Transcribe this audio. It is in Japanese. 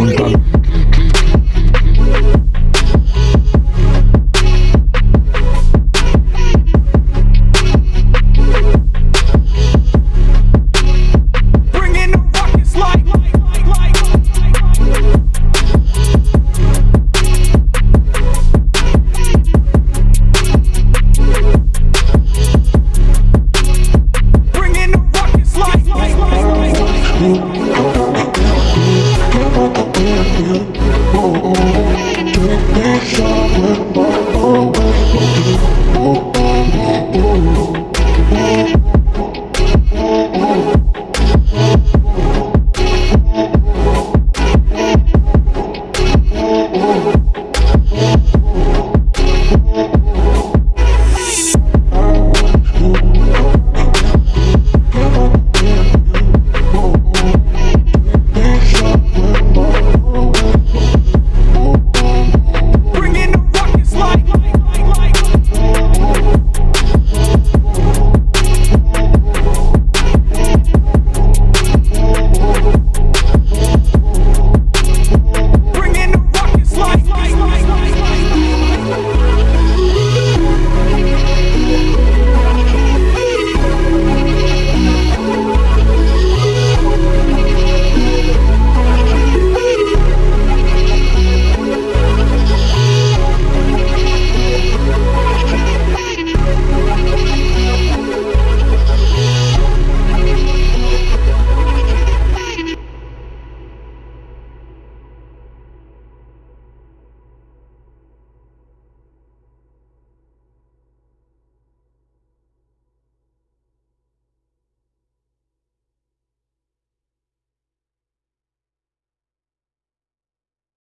on done. tiempo.